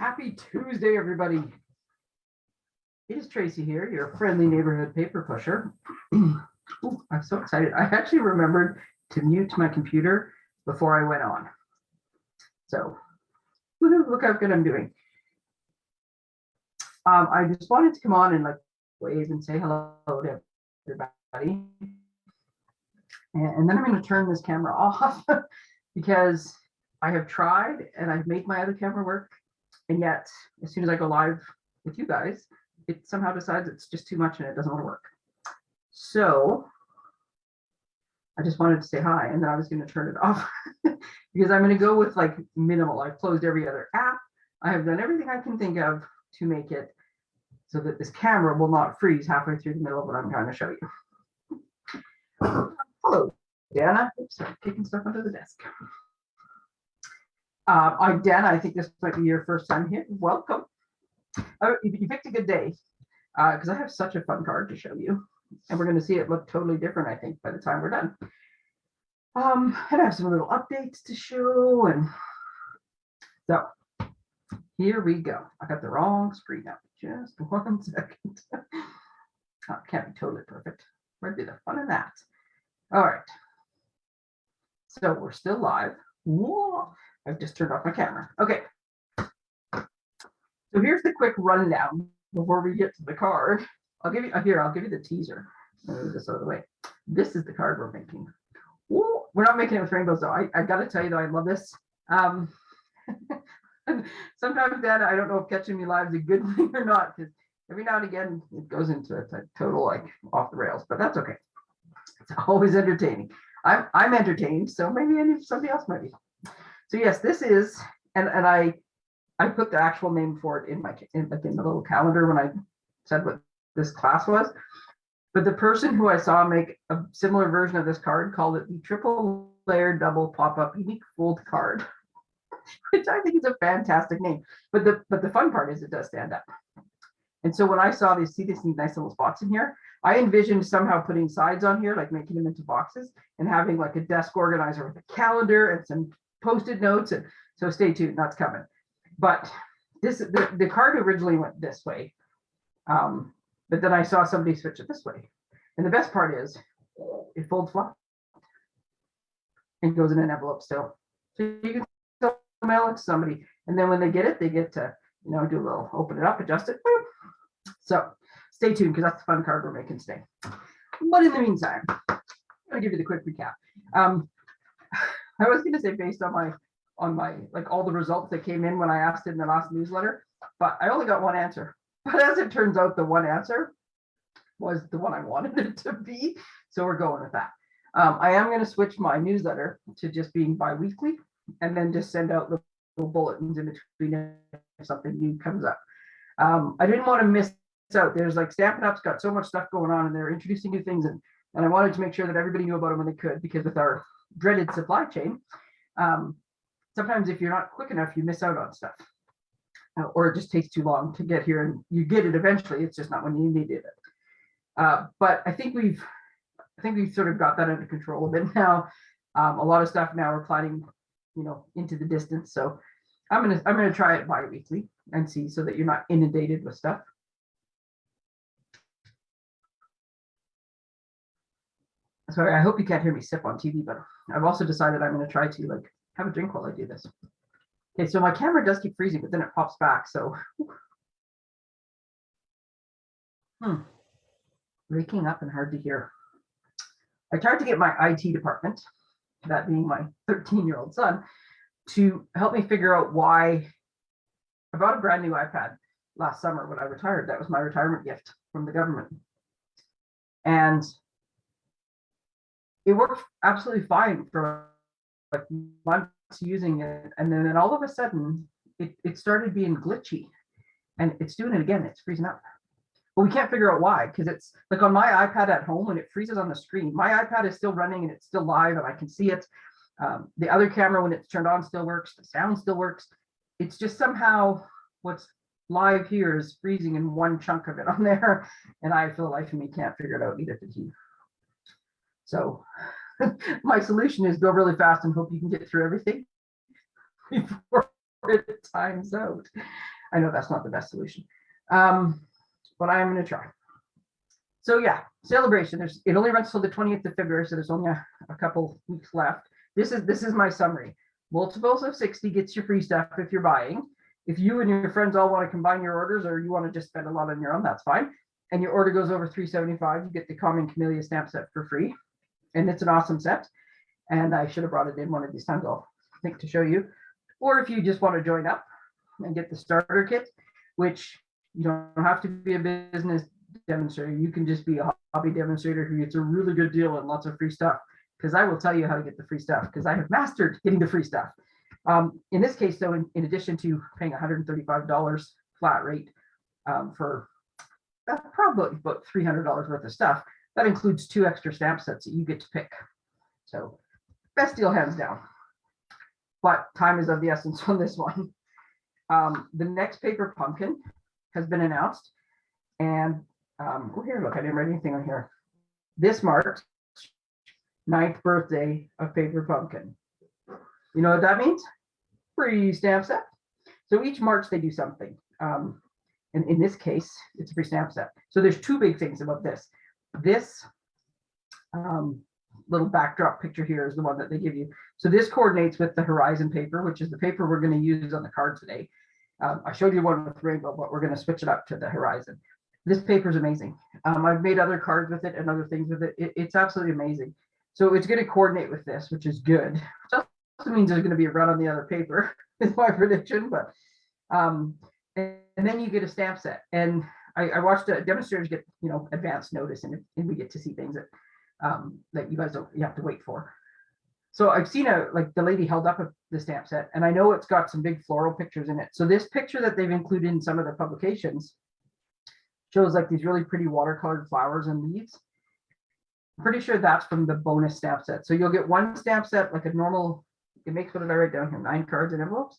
Happy Tuesday, everybody. It is Tracy here, your friendly neighborhood paper pusher. Ooh, I'm so excited. I actually remembered to mute my computer before I went on. So look how good I'm doing. Um, I just wanted to come on and like wave and say hello to everybody. And, and then I'm going to turn this camera off because I have tried and I've made my other camera work. And yet, as soon as I go live with you guys, it somehow decides it's just too much and it doesn't want to work. So I just wanted to say hi and then I was going to turn it off because I'm going to go with like minimal. I've closed every other app. I have done everything I can think of to make it so that this camera will not freeze halfway through the middle of what I'm trying to show you. Hello, Dana. Oops, sorry, kicking stuff under the desk. Uh, I'm Dana. I think this might be your first time here. Welcome. Oh, you, picked a good day because I have such a fun card to show you. And we're going to see it look totally different, I think, by the time we're done. Um, and I have some little updates to show. And so here we go. I got the wrong screen up. Just one second. oh, can't be totally perfect. Where'd be the fun in that? All right. So we're still live. Whoa. I've just turned off my camera. Okay. So here's the quick rundown before we get to the card. I'll give you here, I'll give you the teaser. Move this out of the way. This is the card we're making. Ooh, we're not making it with rainbows though. I, I gotta tell you though, I love this. Um, sometimes Dad, I don't know if catching me live is a good thing or not, because every now and again it goes into a total like off the rails, but that's okay. It's always entertaining. I'm I'm entertained, so maybe somebody else might be. So yes, this is, and and I I put the actual name for it in my in, like in the little calendar when I said what this class was. But the person who I saw make a similar version of this card called it the triple layer double pop-up unique fold card, which I think is a fantastic name. But the but the fun part is it does stand up. And so when I saw these, see these nice little spots in here, I envisioned somehow putting sides on here, like making them into boxes and having like a desk organizer with a calendar and some post-it notes. And so stay tuned, that's coming. But this the, the card originally went this way. Um, but then I saw somebody switch it this way. And the best part is it folds flat and goes in an envelope still. So you can still mail it to somebody. And then when they get it, they get to, you know, do a little open it up, adjust it. So stay tuned because that's the fun card we're making today. But in the meantime, I'll give you the quick recap. Um, I was going to say based on my on my like all the results that came in when I asked in the last newsletter, but I only got one answer. But as it turns out, the one answer was the one I wanted it to be. So we're going with that. Um, I am going to switch my newsletter to just being bi-weekly and then just send out little bulletins in between if something new comes up. Um, I didn't want to miss out. There's like Stampin' Up's got so much stuff going on and they're introducing new things and, and I wanted to make sure that everybody knew about them when they could because with our dreaded supply chain, um, sometimes if you're not quick enough, you miss out on stuff. Uh, or it just takes too long to get here and you get it eventually. It's just not when you needed it. Uh, but I think we've, I think we've sort of got that under control a bit now. Um, a lot of stuff now we're planning, you know, into the distance. So I'm gonna, I'm gonna try it bi-weekly and see so that you're not inundated with stuff. Sorry, I hope you can't hear me sip on TV, but I've also decided I'm gonna try to like have a drink while I do this. Okay, so my camera does keep freezing, but then it pops back. So, hmm, waking up and hard to hear. I tried to get my IT department, that being my 13 year old son, to help me figure out why I bought a brand new iPad last summer when I retired. That was my retirement gift from the government. And it worked absolutely fine for like months using it and then all of a sudden it, it started being glitchy and it's doing it again it's freezing up. But we can't figure out why because it's like on my ipad at home when it freezes on the screen my ipad is still running and it's still live and i can see it um, the other camera when it's turned on still works the sound still works. It's just somehow what's live here is freezing in one chunk of it on there and i for the life of me can't figure it out either so my solution is go really fast and hope you can get through everything before it times out. I know that's not the best solution. Um, but I am gonna try. So yeah, celebration, there's, it only runs till the twentieth of February, so there's only a, a couple weeks left. This is, this is my summary. Multiples of sixty gets you free stuff if you're buying. If you and your friends all want to combine your orders or you want to just spend a lot on your own, that's fine. And your order goes over three seventy-five, you get the common camellia stamp set for free. And it's an awesome set. And I should have brought it in one of these times, I'll think to show you. Or if you just want to join up and get the starter kit, which you don't have to be a business demonstrator. You can just be a hobby demonstrator who gets a really good deal and lots of free stuff. Because I will tell you how to get the free stuff because I have mastered getting the free stuff. Um, in this case, though, in, in addition to paying $135 flat rate um, for uh, probably about $300 worth of stuff, that includes two extra stamp sets that you get to pick. So best deal hands down. But time is of the essence on this one. Um, the next paper pumpkin has been announced. And um, oh, here, look, I didn't write anything on here. This marks ninth birthday of Paper Pumpkin. You know what that means? Free stamp set. So each March they do something. Um, and in this case, it's a free stamp set. So there's two big things about this. This um, little backdrop picture here is the one that they give you. So this coordinates with the Horizon paper, which is the paper we're going to use on the card today. Um, I showed you one with rainbow, but we're going to switch it up to the Horizon. This paper is amazing. Um, I've made other cards with it and other things with it. it it's absolutely amazing. So it's going to coordinate with this, which is good. Which also means there's going to be a run on the other paper, is my prediction. But um, and, and then you get a stamp set. And I, I watched uh, demonstrators get you know advanced notice, and, and we get to see things that um, that you guys don't you have to wait for. So I've seen a like the lady held up a, the stamp set, and I know it's got some big floral pictures in it. So this picture that they've included in some of the publications shows like these really pretty watercolored flowers and leaves. I'm pretty sure that's from the bonus stamp set. So you'll get one stamp set like a normal, it makes what did I write down here, nine cards and envelopes.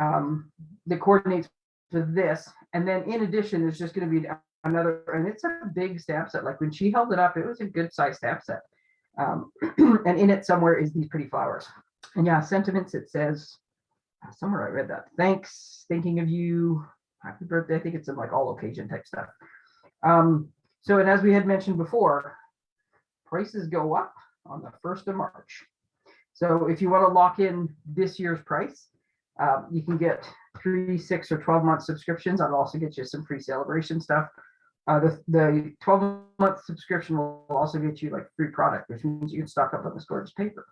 Um, that coordinates to this. And then in addition, there's just going to be another, and it's a big stamp set. Like when she held it up, it was a good size stamp set. Um, and in it somewhere is these pretty flowers. And yeah, sentiments, it says, somewhere I read that. Thanks, thinking of you, happy birthday. I think it's some like all occasion type stuff. Um, so, and as we had mentioned before, prices go up on the 1st of March. So if you want to lock in this year's price, um, you can get three, six, or 12 month subscriptions. I'll also get you some free celebration stuff. Uh, the, the 12 month subscription will also get you like free product, which means you can stock up on this gorgeous paper.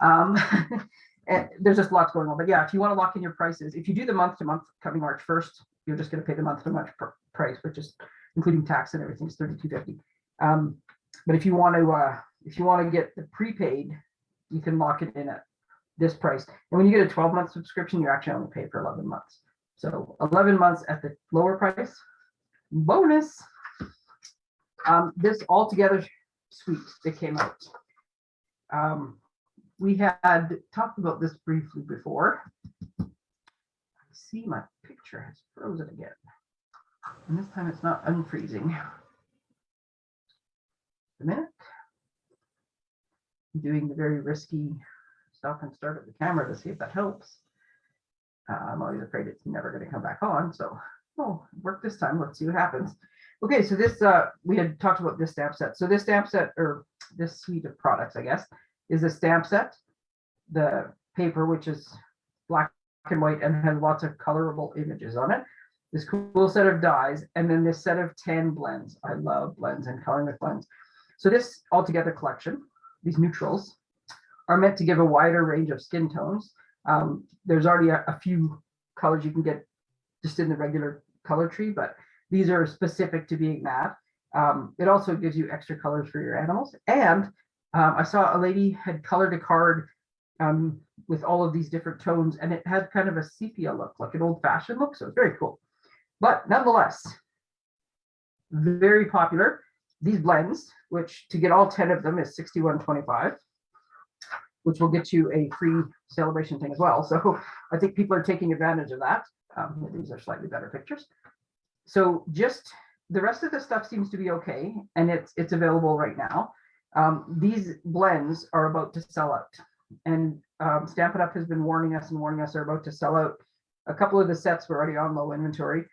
Um, and there's just lots going on. But yeah, if you want to lock in your prices, if you do the month to month coming March 1st, you're just going to pay the month to month pr price, which is including tax and everything is 32.50. Um, but if you want to, uh, if you want to get the prepaid, you can lock it in at this price. And when you get a 12 month subscription, you actually only pay for 11 months. So 11 months at the lower price, bonus. Um, this altogether suite that came out. Um, we had talked about this briefly before. I see my picture has frozen again. And this time it's not unfreezing. A minute. I'm doing the very risky stop and start of the camera to see if that helps. Uh, I'm always afraid it's never going to come back on. So, oh, work this time. Let's see what happens. Okay, so this, uh, we had talked about this stamp set. So this stamp set, or this suite of products, I guess, is a stamp set. The paper, which is black and white and has lots of colorable images on it. This cool set of dies, and then this set of 10 blends. I love blends and coloring with blends. So this altogether collection, these neutrals, are meant to give a wider range of skin tones. Um, there's already a, a, few colors you can get just in the regular color tree, but these are specific to being matte. Um, it also gives you extra colors for your animals. And um, I saw a lady had colored a card um, with all of these different tones, and it had kind of a sepia look, like an old fashioned look. So it's very cool. But nonetheless, very popular. These blends, which to get all 10 of them is 61.25 which will get you a free celebration thing as well. So I think people are taking advantage of that. Um, these are slightly better pictures. So just the rest of the stuff seems to be okay, and it's it's available right now. Um, these blends are about to sell out. And um, Stampin' Up has been warning us and warning us they're about to sell out. A couple of the sets were already on low inventory.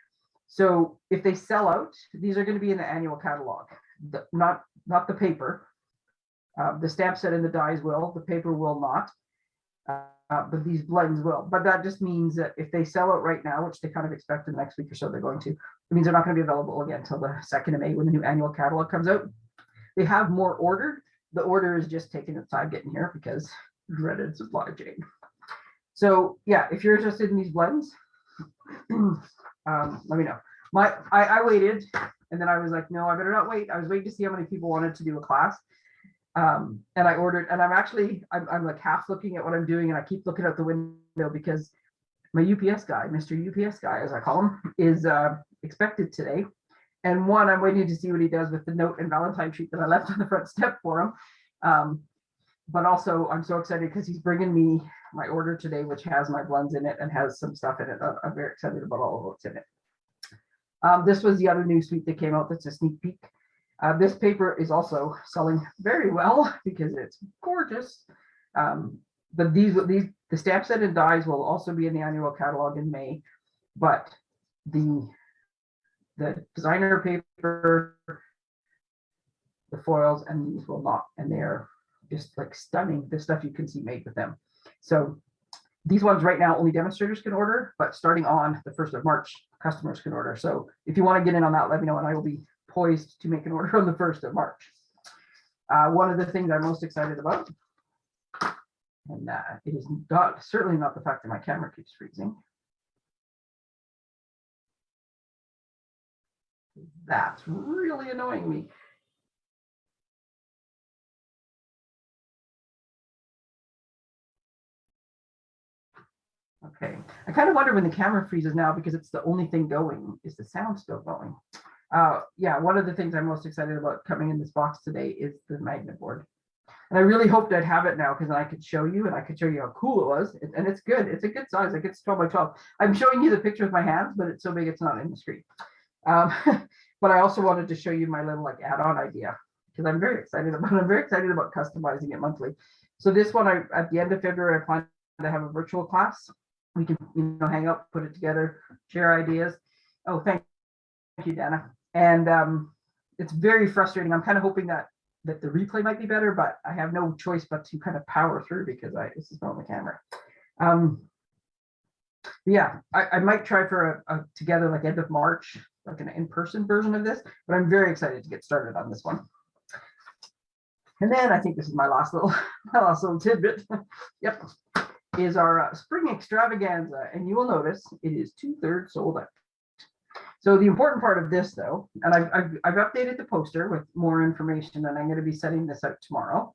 So if they sell out, these are going to be in the annual catalog, the, not, not the paper. Uh, the stamp set and the dies will, the paper will not. Uh, but these blends will, but that just means that if they sell out right now, which they kind of expect in the next week or so, they're going to, it means they're not going to be available again until the second of May when the new annual catalog comes out. They have more ordered. The order is just taking its time getting here because dreaded supply chain. So yeah, if you're interested in these blends, um, let me know. My, I, I waited and then I was like, no, I better not wait. I was waiting to see how many people wanted to do a class. Um, and I ordered, and I'm actually, I'm, I'm like half looking at what I'm doing and I keep looking out the window because my UPS guy, Mr. UPS guy, as I call him, is uh, expected today. And one, I'm waiting to see what he does with the note and Valentine treat that I left on the front step for him. Um, but also I'm so excited because he's bringing me my order today, which has my blends in it and has some stuff in it. I'm- I'm very excited about all of what's in it. Um, this was the other new suite that came out. That's a sneak peek. Uh, this paper is also selling very well because it's gorgeous. Um, but these, these, the stamp set and dies will also be in the annual catalog in May. But the, the designer paper, the foils and these will not, and they're just like stunning, the stuff you can see made with them. So these ones right now, only demonstrators can order, but starting on the first of March, customers can order. So if you want to get in on that, let me know and I will be poised to make an order on the first of March. Uh, one of the things I'm most excited about, and uh, it is not certainly not the fact that my camera keeps freezing. That's really annoying me. Okay, I kind of wonder when the camera freezes now because it's the only thing going. Is the sound still going? Uh, yeah, one of the things I'm most excited about coming in this box today is the magnet board. And I really hoped I'd have it now because I could show you and I could show you how cool it was. It- And it's good. It's a good size. Like it's 12 by 12. I'm showing you the picture with my hands, but it's so big it's not in the screen. Um, but I also wanted to show you my little like add-on idea because I'm very excited about I'm very excited about customizing it monthly. So this one, I at the end of February, I plan to have a virtual class. We can you know hang out, put it together, share ideas. Oh, thank Thank you, Dana. And um, it's very frustrating. I'm kind of hoping that that the replay might be better, but I have no choice but to kind of power through because I this is not on the camera. Um, yeah, I, I might try for a, a together like end of March, like an in-person version of this, but I'm very excited to get started on this one. And then I think this is my last little my last little tidbit. yep, is our uh, spring extravaganza, and you will notice it is two thirds sold out. So the important part of this though, and I've, I've, I've updated the poster with more information and I'm going to be setting this out tomorrow.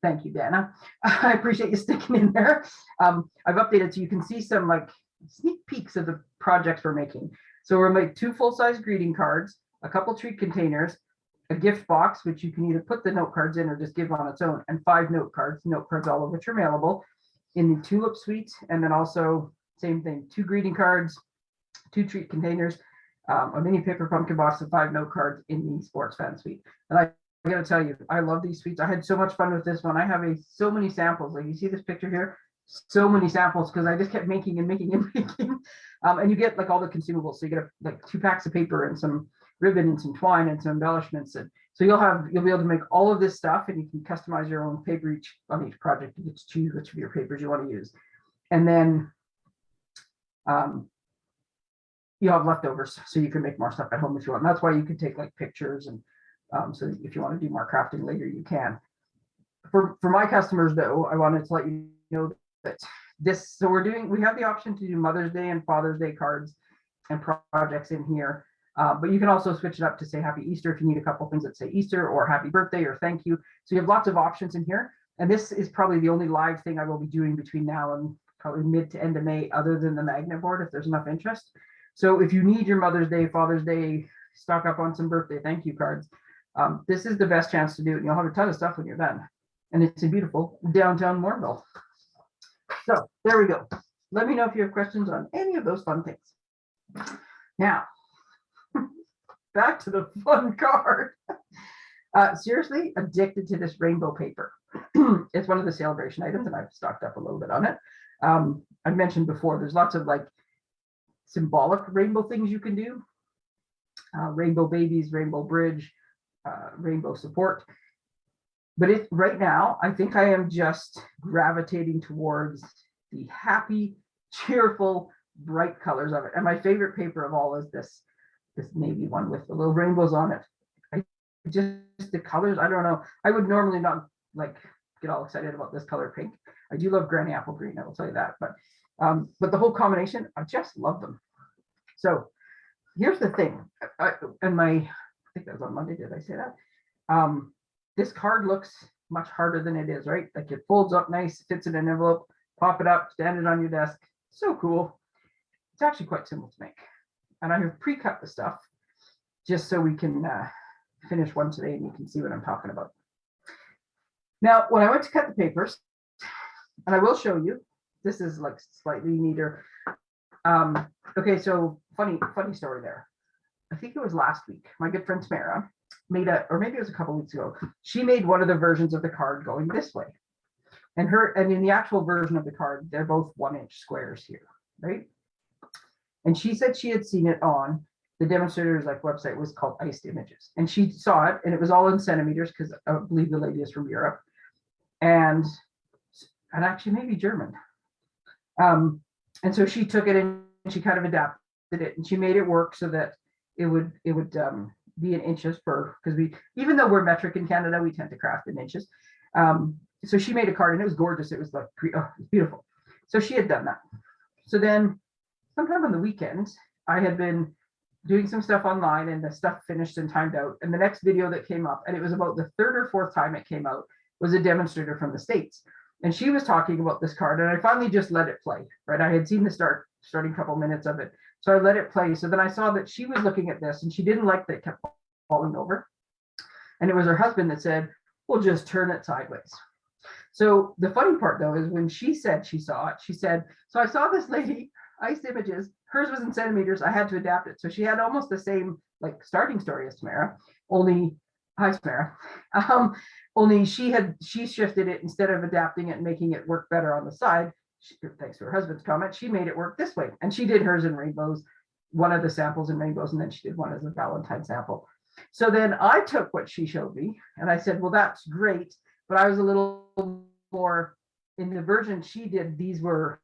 Thank you, Dana. I appreciate you sticking in there. Um, I've updated so you can see some like sneak peeks of the projects we're making. So we're making two full-size greeting cards, a couple treat containers, a gift box, which you can either put the note cards in or just give on its own, and five note cards, note cards, all of which are mailable in the tulip suite. And then also same thing, two greeting cards, two treat containers, um, a mini paper pumpkin box and five note cards in the sports fan suite. And I, I gotta tell you, I love these suites. I had so much fun with this one. I have a so many samples. Like you see this picture here, so many samples because I just kept making and making and making. Um, and you get like all the consumables. So you get a, like two packs of paper and some ribbon and some twine and some embellishments. And so you'll have you'll be able to make all of this stuff and you can customize your own paper each on each project. You get to choose which of your papers you want to use. And then um, you have leftovers, so you can make more stuff at home if you want. And that's why you can take like pictures and um, so if you want to do more crafting later, you can. For for my customers though, I wanted to let you know that this, so we're doing, we have the option to do Mother's Day and Father's Day cards and projects in here. Uh, but you can also switch it up to say Happy Easter if you need a couple things that say Easter or Happy Birthday or Thank you. So you have lots of options in here. And this is probably the only live thing I will be doing between now and probably mid to end of May, other than the magnet board, if there's enough interest. So if you need your Mother's Day, Father's Day, stock up on some birthday thank you cards, um, this is the best chance to do it. And you'll have a ton of stuff when you're done. And it's in beautiful downtown Morville. So there we go. Let me know if you have questions on any of those fun things. Now, back to the fun card. Uh, seriously addicted to this rainbow paper. it's one of the celebration items and I've stocked up a little bit on it. Um, I mentioned before, there's lots of like symbolic rainbow things you can do. Uh, rainbow babies, rainbow bridge, uh, rainbow support. But it right now, I think I am just gravitating towards the happy, cheerful, bright colors of it. And my favorite paper of all is this, this navy one with the little rainbows on it. I just the colors, I don't know. I would normally not like get all excited about this color pink. I do love granny apple green, I will tell you that, but um, but the whole combination, I just love them. So here's the thing, I, and my, I think that was on Monday, did I say that? Um, this card looks much harder than it is, right? Like it folds up nice, fits in an envelope, pop it up, stand it on your desk. So cool. It's actually quite simple to make. And I have pre-cut the stuff just so we can uh, finish one today and you can see what I'm talking about. Now, when I went to cut the papers, and I will show you, this is like slightly neater. Um, okay, so funny, funny story there. I think it was last week. My good friend Tamara made a, or maybe it was a couple weeks ago. She made one of the versions of the card going this way. And her, and in the actual version of the card, they're both one inch squares here, right? And she said she had seen it on the demonstrators like website was called Iced Images. And she saw it and it was all in centimeters because I believe the lady is from Europe. And and actually maybe German. Um, and so she took it and she kind of adapted it and she made it work so that it would it would um, be in inches per because we even though we're metric in Canada, we tend to craft in inches. Um, so she made a card and it was gorgeous. It was like oh, beautiful. So she had done that. So then sometime on the weekend, I had been doing some stuff online and the stuff finished and timed out. And the next video that came up, and it was about the third or fourth time it came out, was a demonstrator from the States. And she was talking about this card and I finally just let it play, right? I had seen the start, starting couple minutes of it. So I let it play. So then I saw that she was looking at this and she didn't like that it kept falling over. And it was her husband that said, we'll just turn it sideways. So the funny part though, is when she said she saw it, she said, so I saw this lady, ice Images, hers was in centimeters, I had to adapt it. So she had almost the same like starting story as Tamara, only, hi Tamara, um, only she had, she shifted it instead of adapting it and making it work better on the side. She, thanks to her husband's comment, she made it work this way. And she did hers in rainbows, one of the samples in rainbows, and then she did one as a Valentine sample. So then I took what she showed me and I said, well, that's great. But I was a little more in the version she did, these were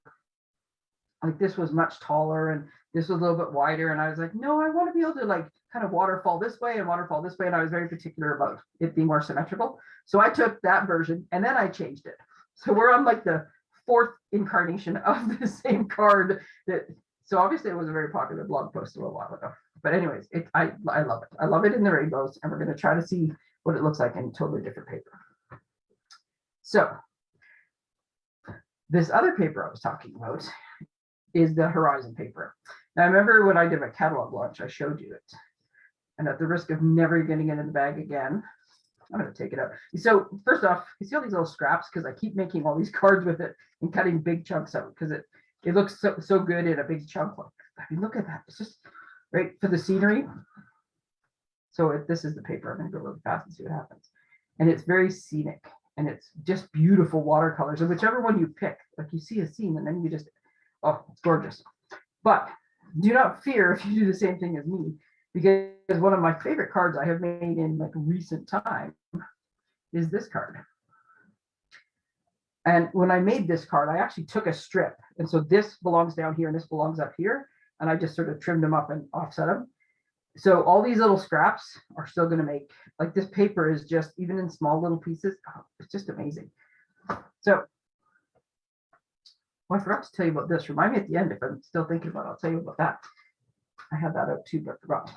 like this was much taller and this was a little bit wider. And I was like, no, I want to be able to like kind of waterfall this way and waterfall this way. And I was very particular about it being more symmetrical. So I took that version and then I changed it. So we're on like the fourth incarnation of the same card that so obviously it was a very popular blog post a little while ago. But anyways, it I I love it. I love it in the rainbows, and we're going to try to see what it looks like in totally different paper. So this other paper I was talking about is the Horizon paper. Now I remember when I did my catalog launch, I showed you it. And at the risk of never getting it in the bag again, I'm going to take it out. So first off, you see all these little scraps because I keep making all these cards with it and cutting big chunks out because it it looks so, so good in a big chunk. I mean, look at that. It's just right for the scenery. So if this is the paper, I'm going to go really fast and see what happens. And it's very scenic and it's just beautiful watercolors. And whichever one you pick, like you see a scene and then you just, oh, it's gorgeous. But do not fear if you do the same thing as me, because one of my favorite cards I have made in like recent time is this card. And when I made this card, I actually took a strip. And so this belongs down here and this belongs up here. And I just sort of trimmed them up and offset them. So all these little scraps are still going to make, like this paper is just, even in small little pieces, oh, it's just amazing. So well, I forgot to tell you about this. Remind me at the end if I'm still thinking about it. I'll tell you about that. I had that out too, but forgot.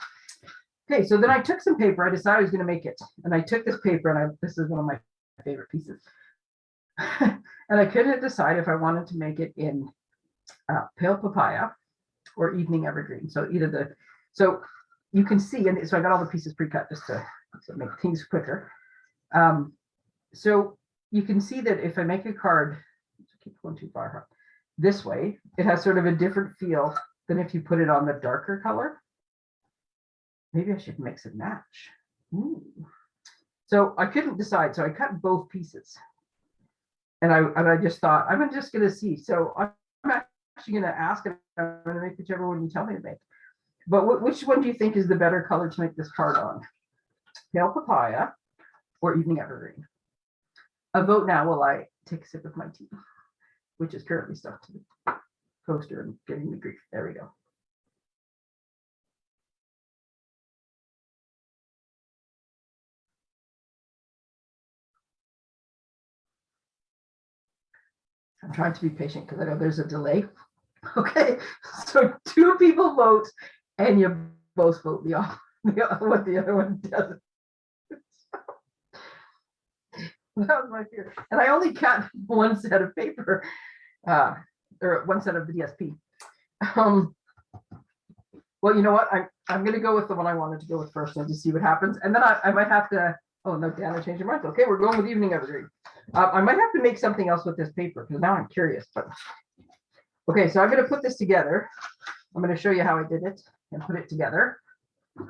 Okay, so then I took some paper. I decided I was going to make it. And I took this paper and I, this is one of my favorite pieces. and I couldn't decide if I wanted to make it in uh, pale papaya or evening evergreen. So either the, so you can see, and so I got all the pieces pre-cut just to, to make things quicker. Um, so you can see that if I make a card, keep going too far, this way, it has sort of a different feel than if you put it on the darker color. Maybe I should mix and match. Ooh. So I couldn't decide, so I cut both pieces. And I, and I just thought, I'm just gonna see, so I'm actually gonna ask, and I'm gonna make whichever one you tell me to make. But wh- which one do you think is the better color to make this card on? Pale papaya or evening evergreen? A vote now while I take a sip of my tea, which is currently stuck to the poster and giving me grief. There we go. I'm trying to be patient because I know there's a delay. Okay, so two people vote and you both vote the off, what the other one does. That was my fear. And I only got one set of paper, uh, or one set of the DSP. Um, well, you know what? I'm, I'm gonna go with the one I wanted to go with first and just see what happens. And then I, I might have to, oh no, Dan, I changed your mind. Okay, we're going with evening evergreen. Uh, I might have to make something else with this paper because now I'm curious, but. Okay, so I'm gonna put this together. I'm gonna show you how I did it and put it together.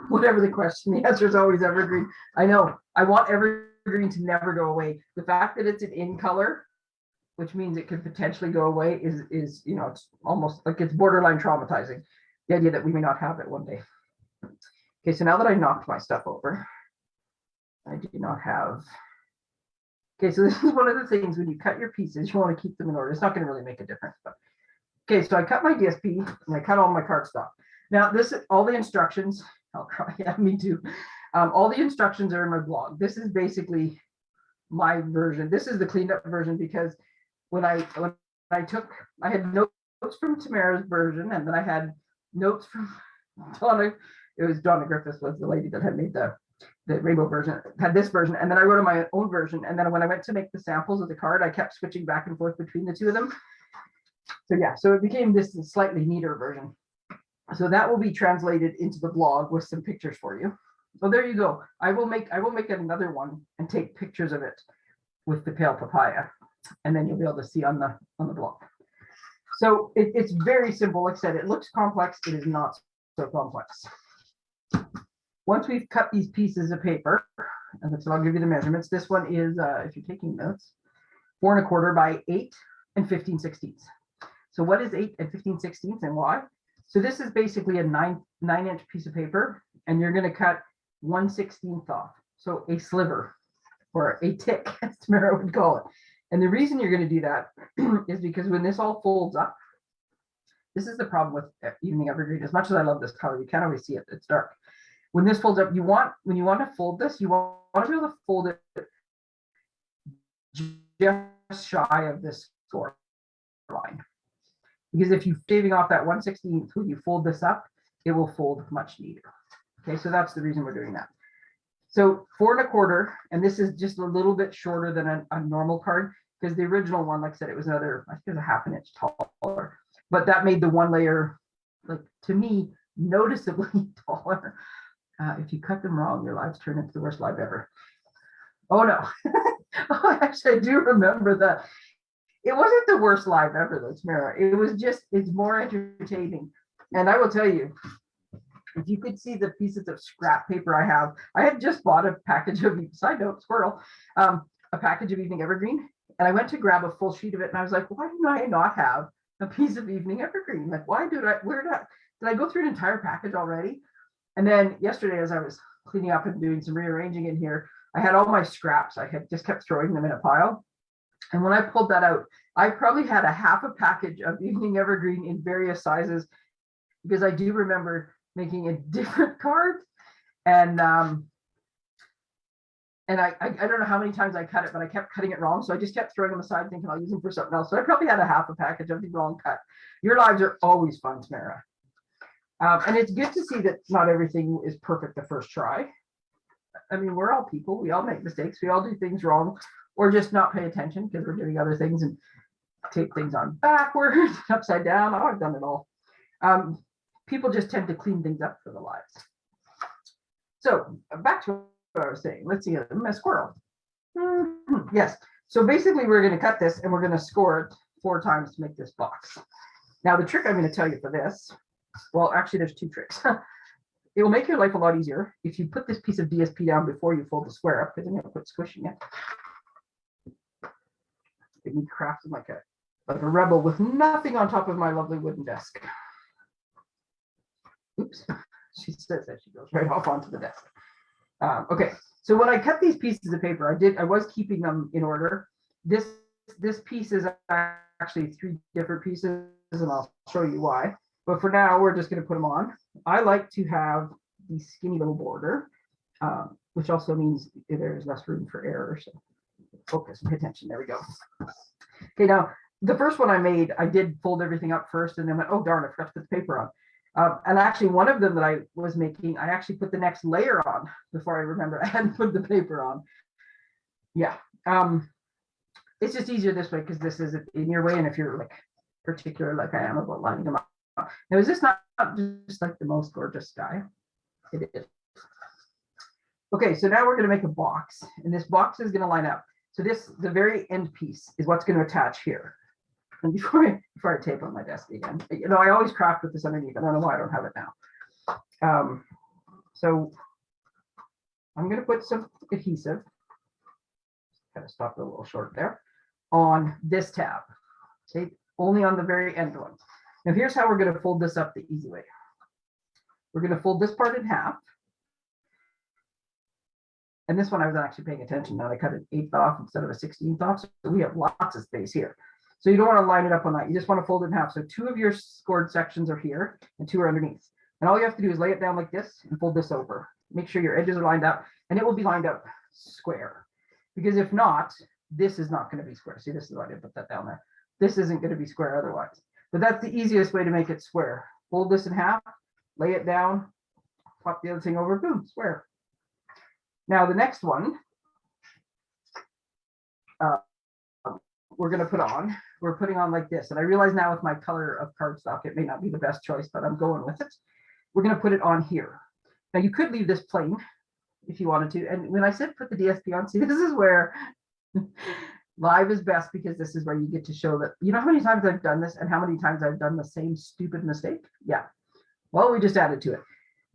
Whatever the question, the answer is always evergreen. I know, I want evergreen to never go away. The fact that it's an in color, which means it could potentially go away is, is, you know, it's almost like it's borderline traumatizing. The idea that we may not have it one day. Okay, so now that I knocked my stuff over, I do not have. Okay, so this is one of the things when you cut your pieces, you want to keep them in order. It's not going to really make a difference, but. Okay, so I cut my DSP and I cut all my cardstock. Now this, all the instructions, I'll cry, yeah, me too. Um, all the instructions are in my blog. This is basically my version. This is the cleaned up version because when I, when I took, I had notes from Tamara's version and then I had notes from Donna. It was Donna Griffiths was the lady that had made the, the rainbow version, had this version. And then I wrote my own version. And then when I went to make the samples of the card, I kept switching back and forth between the two of them. So yeah, so it became this slightly neater version. So that will be translated into the blog with some pictures for you. So there you go. I will make, I will make another one and take pictures of it with the pale papaya. And then you'll be able to see on the, on the blog. So it, it's very simple. Like I said, it looks complex. It is not so complex. Once we've cut these pieces of paper, and so I'll give you the measurements. This one is, uh, if you're taking notes, four and a quarter by eight and 15 sixteenths. So what is eight and 15 sixteenths and why? So this is basically a nine, nine inch piece of paper and you're gonna cut one sixteenth off. So a sliver or a tick, as Tamara would call it. And the reason you're gonna do that is because when this all folds up, this is the problem with evening evergreen. As much as I love this color, you can't always see it. It's dark. When this folds up, you want, when you want to fold this, you want want to be able to fold it just shy of this score line. Because if you're shaving off that 116th, when you fold this up, it will fold much neater. Okay, so that's the reason we're doing that. So four and a quarter, and this is just a little bit shorter than a, a normal card, because the original one, like I said, it was another, I think it was a half an inch taller, but that made the one layer, like to me, noticeably taller. Uh, if you cut them wrong, your lives turn into the worst life ever. Oh no. oh, actually, I do remember that. It wasn't the worst live ever, though, Tamara. It was just, it's more entertaining. And I will tell you, if you could see the pieces of scrap paper I have, I had just bought a package of, side note, squirrel, um, a package of Evening Evergreen. And I went to grab a full sheet of it and I was like, why do I not have a piece of Evening Evergreen? Like, why did I, where did I, did I go through an entire package already? And then yesterday, as I was cleaning up and doing some rearranging in here, I had all my scraps. I had just kept throwing them in a pile. And when I pulled that out, I probably had a half a package of Evening Evergreen in various sizes because I do remember making a different card. And um, and I, I, I don't know how many times I cut it, but I kept cutting it wrong. So I just kept throwing them aside thinking I'll use them for something else. So I probably had a half a package of the wrong cut. Your lives are always fun, Tamara. Um, and it's good to see that not everything is perfect the first try. I mean, we're all people. We all make mistakes. We all do things wrong or just not pay attention because we're doing other things and tape things on backwards, upside down. Oh, I've done it all. Um, people just tend to clean things up for the lives. So back to what I was saying. Let's see, a squirrel. Mhm, Yes. So basically, we're going to cut this and we're going to score it four times to make this box. Now, the trick I'm going to tell you for this, well, actually, there's two tricks. it will make your life a lot easier if you put this piece of DSP down before you fold the square up, because going to put squishing it. Get me crafted like a, like a rebel with nothing on top of my lovely wooden desk. Oops, she says that she goes right off onto the desk. Um, okay, so when I cut these pieces of paper, I did, I was keeping them in order. This, this piece is actually three different pieces and I'll show you why. But for now, we're just gonna put them on. I like to have the skinny little border, um, which also means there's less room for error. So focus, pay attention. There we go. Okay, now the first one I made, I did fold everything up first and then went, oh darn, I forgot to put the paper on. Um, and actually one of them that I was making, I actually put the next layer on before I remember I hadn't put the paper on. Yeah, um, it's just easier this way because this is in your way. And if you're like particular like I am about lining them up. Now, is this not just like the most gorgeous guy? It is. Okay, so now we're going to make a box and this box is going to line up. So this, the very end piece is what's going to attach here. Before I, before I tape on my desk again, you know, I always craft with this underneath. I don't know why I don't have it now. Um, so I'm going to put some adhesive, kind of stop a little short there, on this tab. Okay, only on the very end one. Now here's how we're going to fold this up the easy way. We're going to fold this part in half. And this one I was actually paying attention. Now I cut an eighth off instead of a 16th off. So we have lots of space here. So you don't want to line it up on that. You just want to fold it in half. So two of your scored sections are here and two are underneath. And all you have to do is lay it down like this and fold this over. Make sure your edges are lined up and it will be lined up square. Because if not, this is not going to be square. See, this is why I didn't put that down there. This isn't going to be square otherwise. But that's the easiest way to make it square. Fold this in half, lay it down, flop the other thing over, boom, square. Now the next one, uh, we're going to put on, we're putting on like this. And I realize now with my color of cardstock, it may not be the best choice, but I'm going with it. We're going to put it on here. Now you could leave this plain if you wanted to. And when I said put the DSP on, see, this is where live is best because this is where you get to show that, you know how many times I've done this and how many times I've done the same stupid mistake? Yeah. Well, we just added to it.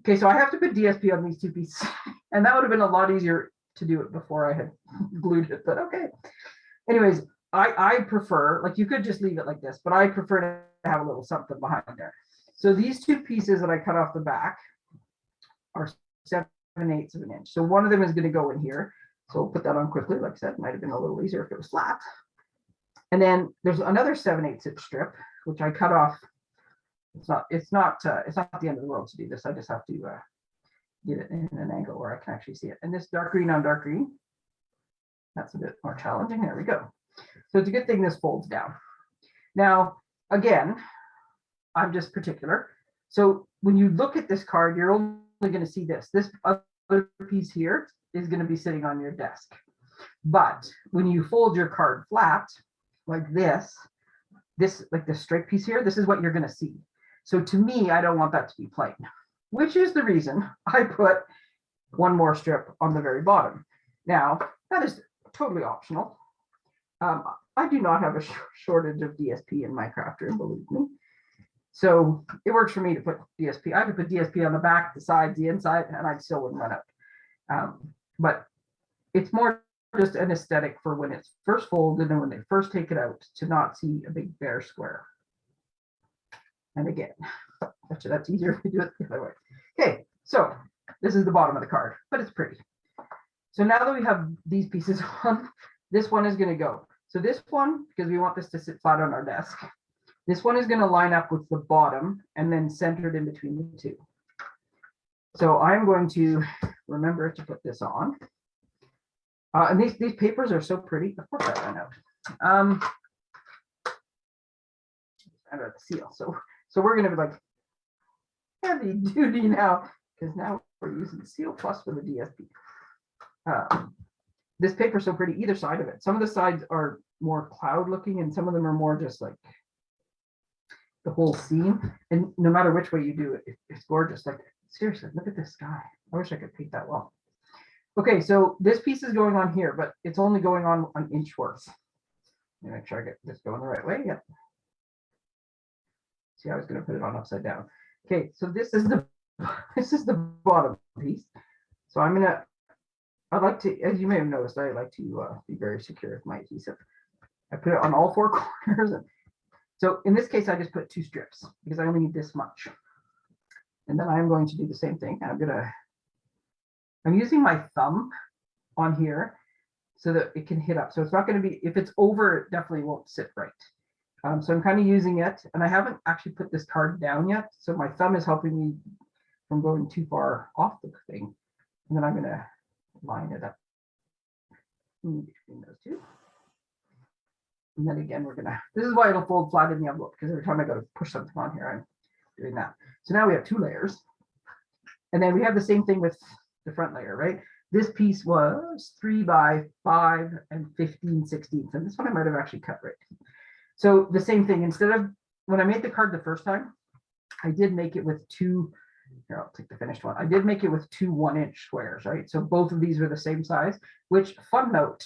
Okay, so I have to put DSP on these two pieces and that would have been a lot easier to do it before I had glued it, but okay. Anyways, I, I prefer, like you could just leave it like this, but I prefer to have a little something behind there. So these two pieces that I cut off the back are seven eighths of an inch. So one of them is going to go in here. So we'll put that on quickly. Like I said, might have been a little easier if it was flat. And then there's another seven eighths inch strip, which I cut off. It's not, it's not, uh, it's not the end of the world to do this. I just have to uh, get it in an angle where I can actually see it. And this dark green on dark green, that's a bit more challenging. There we go. So it's a good thing this folds down. Now, again, I'm just particular. So when you look at this card, you're only going to see this. This other piece here is going to be sitting on your desk. But when you fold your card flat like this, this like the straight piece here, this is what you're going to see. So to me, I don't want that to be plain, which is the reason I put one more strip on the very bottom. Now, that is totally optional. Um, I do not have a sh shortage of DSP in my crafter, believe me. So it works for me to put DSP. I could put DSP on the back, the sides, the inside, and I still wouldn't run out. Um, but it's more just an aesthetic for when it's first folded and when they first take it out to not see a big bare square. And again, actually that's easier if you do it the other way. Okay, so this is the bottom of the card, but it's pretty. So now that we have these pieces on, this one is going to go. So this one, because we want this to sit flat on our desk, this one is going to line up with the bottom and then centered in between the two. So I'm going to remember to put this on. Uh, and these, these papers are so pretty. Of course I ran out. Um, out of the seal. So, so we're going to be like heavy duty now because now we're using seal plus for the DSP. Uh, this paper so pretty either side of it. Some of the sides are more cloud looking and some of them are more just like the whole scene. And no matter which way you do it, it's gorgeous. Like seriously, look at this sky. I wish I could paint that well. Okay, so this piece is going on here, but it's only going on an inch worth. Make sure I get this going the right way. Yep. See, I was going to put it on upside down. Okay, so this is the this is the bottom piece. So I'm gonna. I'd like to, as you may have noticed, I like to uh, be very secure with my adhesive. I put it on all four corners. So in this case, I just put two strips because I only need this much. And then I'm going to do the same thing. I'm gonna, I'm using my thumb on here so that it can hit up. So it's not gonna be, if it's over, it definitely won't sit right. Um, so I'm kind of using it and I haven't actually put this card down yet. So my thumb is helping me from going too far off the thing. And then I'm gonna line it up in between those two. And then again, we're gonna, this is why it'll fold flat in the envelope, because every time I go to push something on here, I'm doing that. So now we have two layers. And then we have the same thing with the front layer, right? This piece was three by five and 15 sixteenths, and this one I might have actually cut right. So the same thing, instead of, when I made the card the first time, I did make it with two, here, I'll take the finished one. I did make it with two one inch squares, right? So both of these are the same size, which fun note.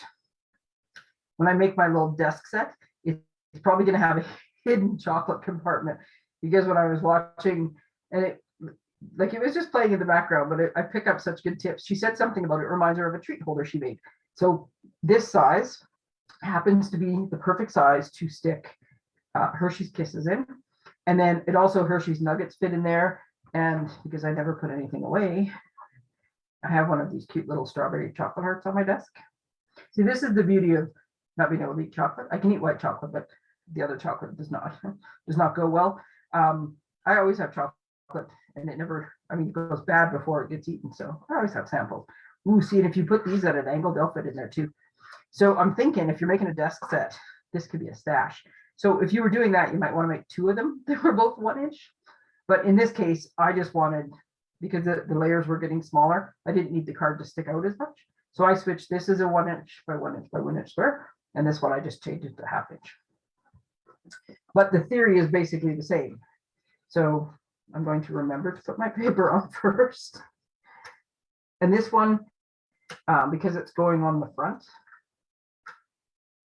When I make my little desk set, it's probably gonna have a hidden chocolate compartment. Because when I was watching, and it, like it was just playing in the background, but it- I pick up such good tips. She said something about it reminds her of a treat holder she made. So this size happens to be the perfect size to stick uh, Hershey's Kisses in. And then it also Hershey's Nuggets fit in there. And because I never put anything away, I have one of these cute little strawberry chocolate hearts on my desk. See, this is the beauty of not being able to eat chocolate. I can eat white chocolate, but the other chocolate does not, does not go well. Um, I always have chocolate and it never, I mean, it goes bad before it gets eaten. So I always have samples. Ooh, see, and if you put these at an angle, they'll fit in there too. So I'm thinking if you're making a desk set, this could be a stash. So if you were doing that, you might want to make two of them. They were both one inch. But in this case, I just wanted, because the, the layers were getting smaller, I didn't need the card to stick out as much. So I switched, this is a one inch by one inch by one inch square, and this one I just changed it to half inch. But the theory is basically the same. So I'm going to remember to put my paper on first. And this one, um, because it's going on the front.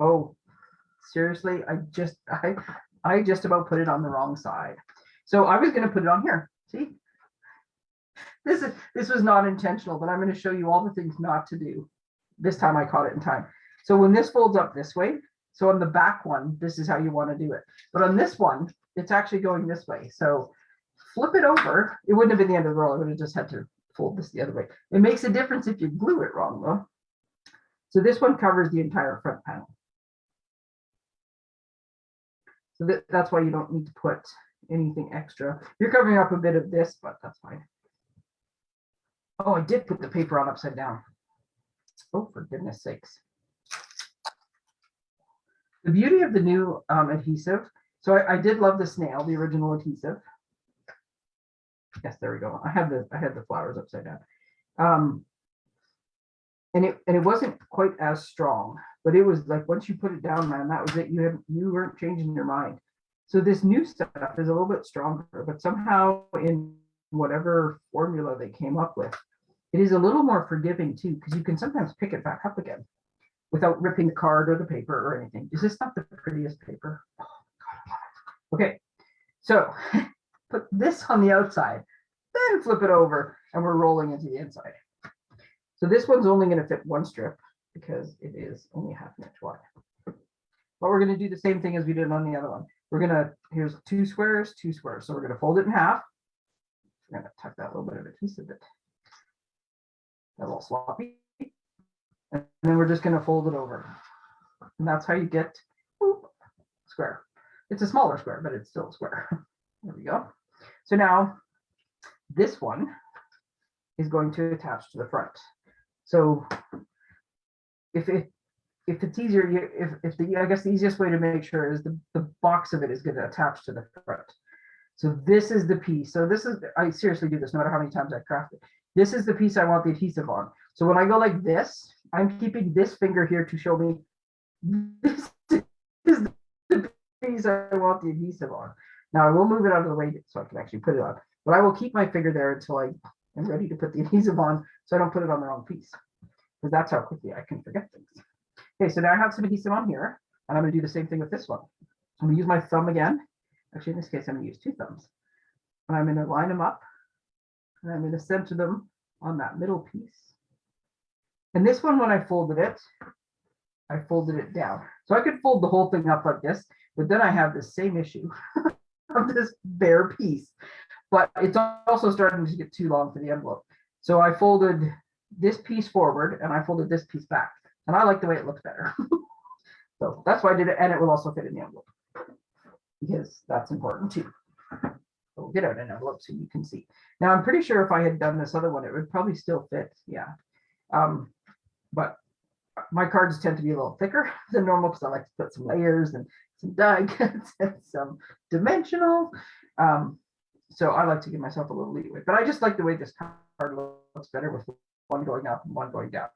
Oh, seriously, I just, I, I just about put it on the wrong side. So I was gonna put it on here, see? This is, this was not intentional, but I'm gonna show you all the things not to do. This time I caught it in time. So when this folds up this way, so on the back one, this is how you wanna do it. But on this one, it's actually going this way. So flip it over. It wouldn't have been the end of the world. I would have just had to fold this the other way. It makes a difference if you glue it wrong though. So this one covers the entire front panel. So that, that's why you don't need to put anything extra. You're covering up a bit of this, but that's fine. Oh, I did put the paper on upside down. Oh, for goodness sakes. The beauty of the new um, adhesive, so I, I did love the snail, the original adhesive. Yes, there we go. I have the, I had the flowers upside down. Um, and it, and it wasn't quite as strong, but it was like, once you put it down, man, that was it. You had, you weren't changing your mind. So this new stuff is a little bit stronger, but somehow in whatever formula they came up with, it is a little more forgiving too, because you can sometimes pick it back up again without ripping the card or the paper or anything. Is this not the prettiest paper? Oh. Okay, so put this on the outside, then flip it over and we're rolling into the inside. So this one's only going to fit one strip because it is only half an inch wide. But we're going to do the same thing as we did on the other one. We're to, here's two squares, two squares. So we're to fold it in half. We're to tuck that little bit of adhesive bit. A little sloppy. And then we're just to fold it over. And that's how you get square. It's a smaller square, but it's still a square. There we go. So now this one is going to attach to the front. So if it if it's easier, you if if the I guess the easiest way to make sure is the, the box of it is going to attach to the front. So this is the piece. So this is I seriously do this no matter how many times I craft it. This is the piece I want the adhesive on. So when I go like this, I'm keeping this finger here to show me this is the piece I want the adhesive on. Now I will move it out of the way so I can actually put it on, but I will keep my finger there until I am ready to put the adhesive on so I don't put it on the wrong piece. Because that's how quickly I can forget things. Okay, so now I have some adhesive on here, and I'm gonna do the same thing with this one. I'm gonna use my thumb again. Actually, in this case, I'm gonna use two thumbs. And I'm gonna line them up, and I'm gonna center them on that middle piece. And this one, when I folded it, I folded it down. So I could fold the whole thing up like this, but then I have the same issue of this bare piece. But it's also starting to get too long for the envelope. So I folded this piece forward and I folded this piece back. And I like the way it looks better. So that's why I did it, and it will also fit in the envelope. Because that's important too. So We'll get out an envelope so you can see. Now, I'm pretty sure if I had done this other one, it would probably still fit, yeah. Um, but my cards tend to be a little thicker than normal because I like to put some layers and some die cuts and some dimensional. Um, so I like to give myself a little leeway, but I just like the way this card looks better with one going up and one going down.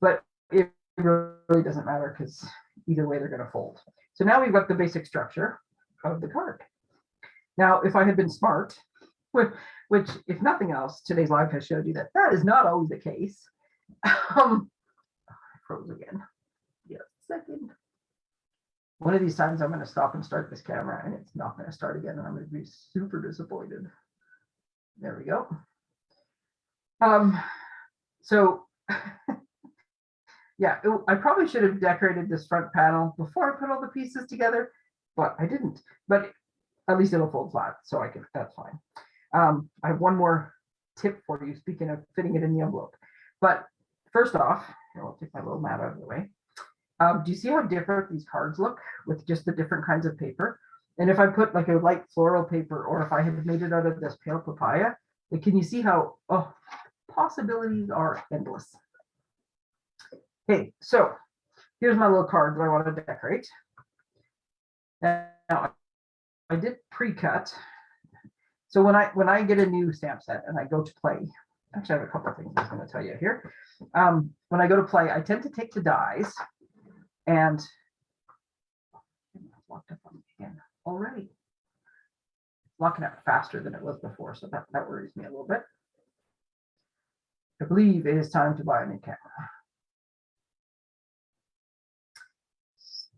But it really doesn't matter because either way they're going to fold. So now we've got the basic structure of the card. Now, if I had been smart, which, if nothing else, today's live has showed you that that is not always the case. Um, I froze again. Yeah, second. One of these times I'm going to stop and start this camera and it's not going to start again and I'm going to be super disappointed. There we go. Um, so yeah, it- I probably should have decorated this front panel before I put all the pieces together, but I didn't. But at least it'll fold flat, so I can, that's fine. Um, I have one more tip for you, speaking of fitting it in the envelope. But first off, I'll take my little mat out of the way. Um, do you see how different these cards look with just the different kinds of paper? And if I put like a light floral paper, or if I had made it out of this pale papaya, can you see how, oh, possibilities are endless. Okay, so here's my little card that I want to decorate. Now, I did pre-cut. So when I when I get a new stamp set and I go to play, actually I have a couple of things I'm going to tell you here. Um, when I go to play, I tend to take the dies and locked up again already. Locking up faster than it was before, so that, that worries me a little bit. I believe it is time to buy a new camera.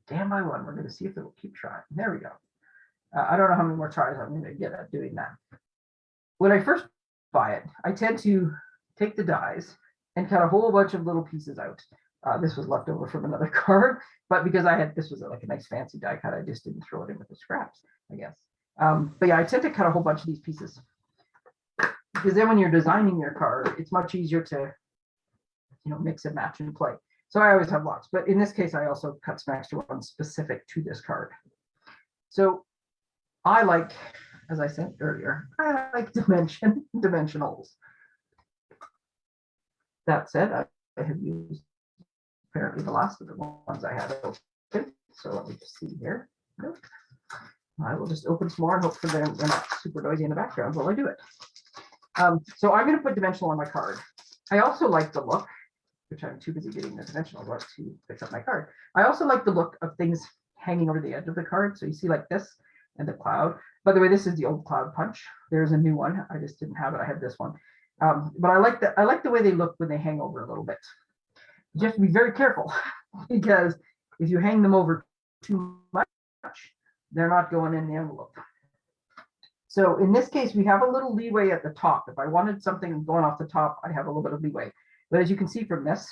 Stand by one. We're going to see if it will keep trying. There we go. Uh, I don't know how many more tries I'm going to get at doing that. When I first buy it, I tend to take the dies and cut a whole bunch of little pieces out. Uh, this was left over from another card, but because I had this was like a nice fancy die cut, I just didn't throw it in with the scraps, I guess. Um, but yeah, I tend to cut a whole bunch of these pieces because then when you're designing your card, it's much easier to, you know, mix and match and play. So I always have lots, but in this case, I also cut some extra ones specific to this card. So I like, as I said earlier, I like dimension dimensionals. That said, I, I have used apparently the last of the ones I had open. So let me just see here. Nope. I will just open some more and hope them they're not super noisy in the background while I do it. Um, so I'm going to put dimensional on my card. I also like the look, which I'm too busy getting the dimensional work to fix up my card. I also like the look of things hanging over the edge of the card. So you see like this and the cloud. By the way, this is the old cloud punch. There's a new one. I just didn't have it. I had this one. Um, but I like the I like the way they look when they hang over a little bit. You have to be very careful because if you hang them over too much, they're not going in the envelope. So in this case, we have a little leeway at the top. If I wanted something going off the top, I have a little bit of leeway. But as you can see from this,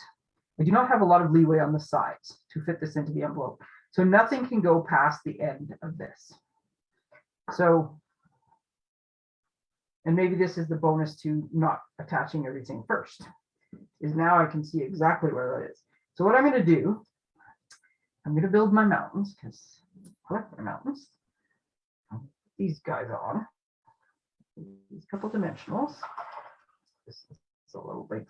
I do not have a lot of leeway on the sides to fit this into the envelope. So nothing can go past the end of this. So, and maybe this is the bonus to not attaching everything first, is now I can see exactly where that is. So what I'm going to do, I'm going to build my mountains because I like my mountains. These guys on, these couple dimensionals. This is a little bit.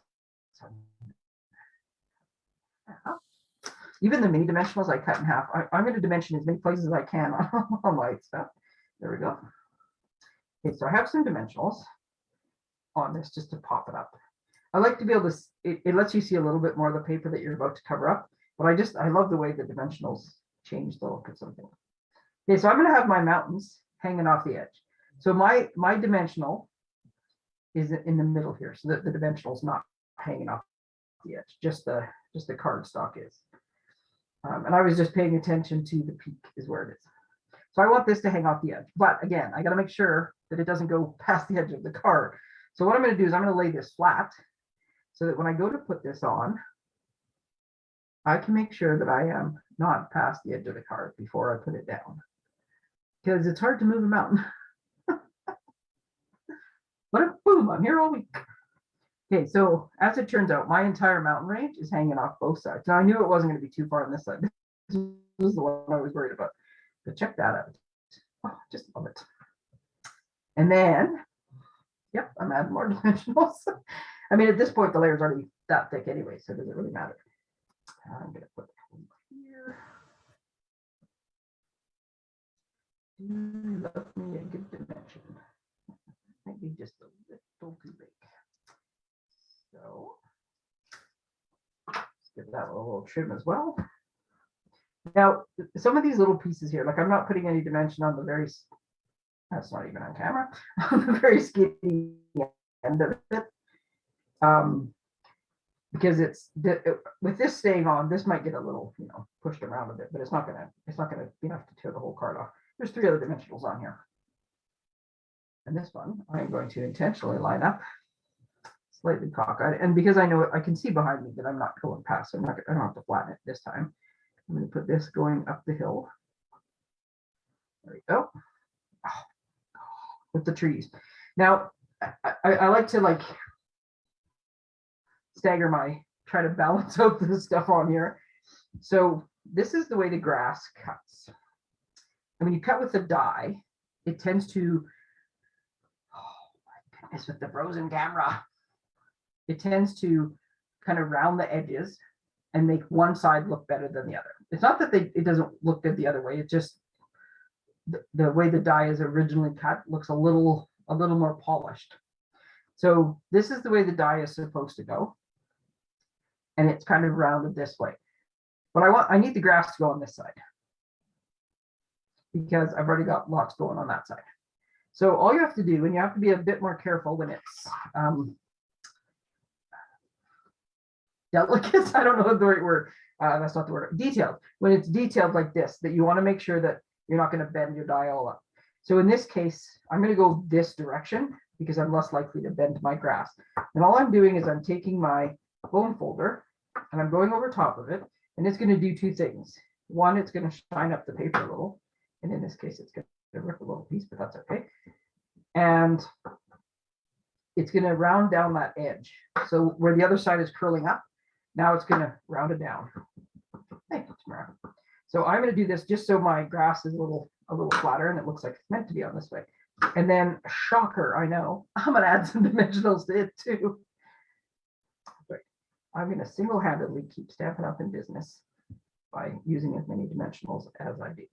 Even the mini dimensionals I cut in half. I, I'm going to dimension as many places as I can on my stuff. There we go. Okay, so I have some dimensionals on this just to pop it up. I like to be able to, it, it lets you see a little bit more of the paper that you're about to cover up, but I just, I love the way the dimensionals change the look of something. Okay, so I'm gonna have my mountains hanging off the edge. So my, my dimensional is in the middle here, so that the dimensional is not hanging off the edge, just the, just the card stock is. Um, and I was just paying attention to the peak is where it is. So I want this to hang off the edge, but again, I gotta make sure that it doesn't go past the edge of the card. So what I'm gonna do is I'm gonna lay this flat so that when I go to put this on, I can make sure that I am not past the edge of the card before I put it down. Because it's hard to move a mountain. But boom, I'm here all week. Okay, so as it turns out, my entire mountain range is hanging off both sides. Now I knew it wasn't gonna be too far on this side. This was the one I was worried about. But check that out. Oh, Just love it. And then, yep, I'm adding more dimensionals. I mean, at this point, the layer's already that thick anyway, so does it really matter? I'm gonna put one here. Mm, Love me a good dimension. Maybe just a little too big. So. let's Give that a little trim as well. Now, some of these little pieces here, like I'm not putting any dimension on the very, that's not even on camera, on the very skinny end of it. Um, because it's, with this staying on, this might get a little, you know, pushed around a bit, but it's not gonna, it's not gonna be enough to tear the whole card off. There's three other dimensionals on here. And this one, I'm going to intentionally line up slightly cockeyed, and because I know I can see behind me that I'm not going past, so I'm not, I don't have to flatten it this time. I'm gonna put this going up the hill. There we go. Oh, With the trees. Now, I, I, I like to like stagger my, try to balance out the stuff on here. So this is the way the grass cuts. And when you cut with the die, it tends to, oh my goodness, with the frozen camera, it tends to kind of round the edges and make one side look better than the other. It's not that they, it doesn't look good the other way, it just the, the way the die is originally cut looks a little, a little more polished. So this is the way the die is supposed to go. And it's kind of rounded this way. But I want, I need the grass to go on this side. Because I've already got lots going on that side. So all you have to do, and you have to be a bit more careful when it's um, delicate, I don't know the right word, uh, that's not the word, detailed. When it's detailed like this, that you want to make sure that you're not going to bend your die all up. So in this case, I'm going to go this direction because I'm less likely to bend my grass. And all I'm doing is I'm taking my bone folder and I'm going over top of it, and it's going to do two things. One, it's going to shine up the paper a little, and in this case, it's going to rip a little piece, but that's okay. And it's going to round down that edge. So where the other side is curling up, now it's going to round it down. Thank you. So I'm going to do this just so my grass is a little a little flatter and it looks like it's meant to be on this way. And then shocker, I know, I'm going to add some dimensionals to it too. But I'm going to single-handedly keep Stampin' Up in business by using as many dimensionals as I do.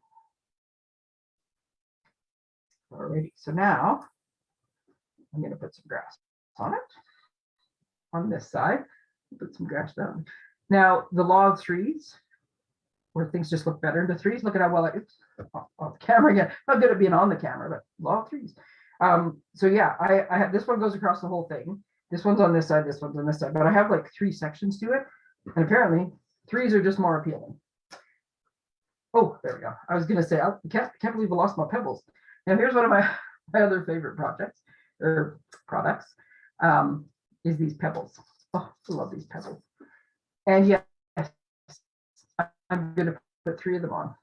Alrighty, so now I'm going to put some grass on it on this side. Put some grass down. Now, the law of threes, where things just look better in the threes. Look at how well I, oops, off, off camera again. Not good at being on the camera, but law of threes. Um, so yeah, I, I have, this one goes across the whole thing. This one's on this side, this one's on this side, but I have like three sections to it. And apparently threes are just more appealing. Oh, there we go. I was gonna say, I can't, can't believe I lost my pebbles. Now here's one of my, my other favorite projects or products um, is these pebbles. Oh, I love these pebbles. And yes, I'm gonna put three of them on.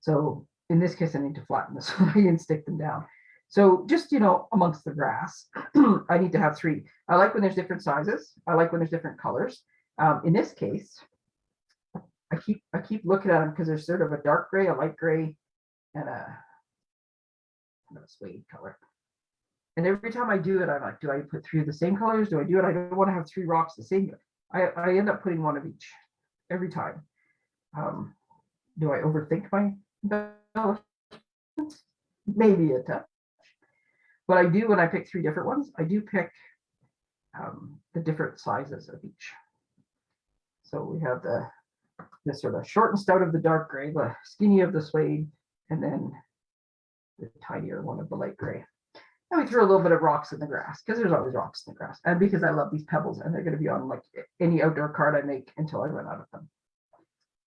So in this case, I need to flatten this one and stick them down. So just, you know, amongst the grass, I need to have three. I like when there's different sizes. I like when there's different colors. Um, in this case, I keep, I keep looking at them because there's sort of a dark gray, a light gray, and a, and a suede color. And every time I do it, I'm like, do I put three of the same colors? Do I do it? I don't want to have three rocks the same. I, I end up putting one of each every time. Um, do I overthink my embellishments? Maybe a touch. But I do when I pick three different ones, I do pick um, the different sizes of each. So we have the the sort of short and stout of the dark gray, the skinny of the suede, and then the tinier one of the light gray. And we threw a little bit of rocks in the grass because there's always rocks in the grass. And because I love these pebbles and they're going to be on like any outdoor card I make until I run out of them.